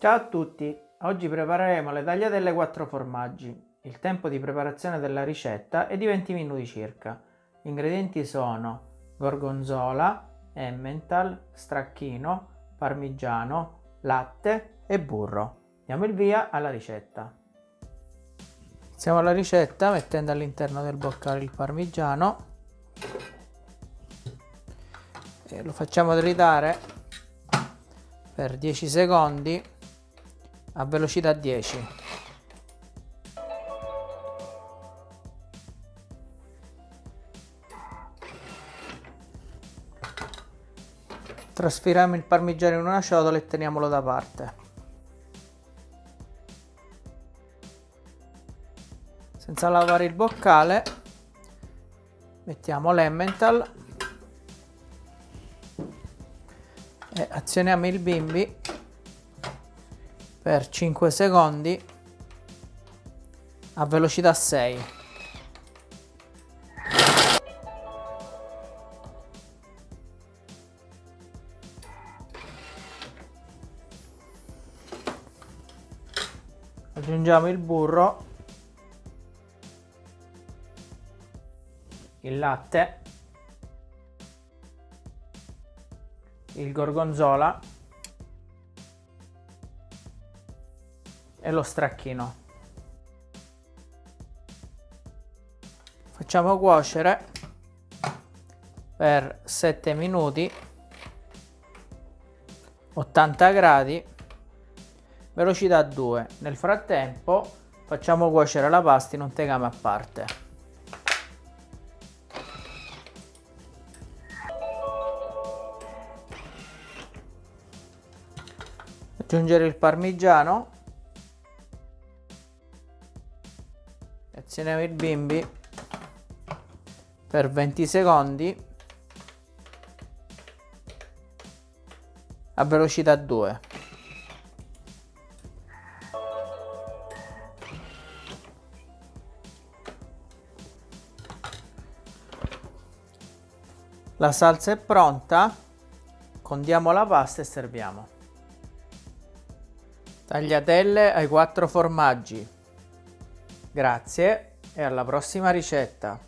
Ciao a tutti! Oggi prepareremo le tagliatelle 4 formaggi. Il tempo di preparazione della ricetta è di 20 minuti circa. Gli ingredienti sono gorgonzola, emmental, stracchino, parmigiano, latte e burro. Diamo il via alla ricetta. Iniziamo la ricetta mettendo all'interno del boccale il parmigiano e lo facciamo tritare per 10 secondi a velocità 10 trasferiamo il parmigiano in una ciotola e teniamolo da parte. Senza lavare il boccale mettiamo l'emmental e azioniamo il bimbi per 5 secondi. A velocità 6 aggiungiamo il burro. Il latte. Il gorgonzola e lo stracchino. Facciamo cuocere per 7 minuti 80 gradi velocità 2 nel frattempo facciamo cuocere la pasta in un tegame a parte. Aggiungere il parmigiano azioniamo il bimbi. Per 20 secondi. A velocità 2 la salsa è pronta. Condiamo la pasta e serviamo. Tagliatelle ai quattro formaggi. Grazie e alla prossima ricetta.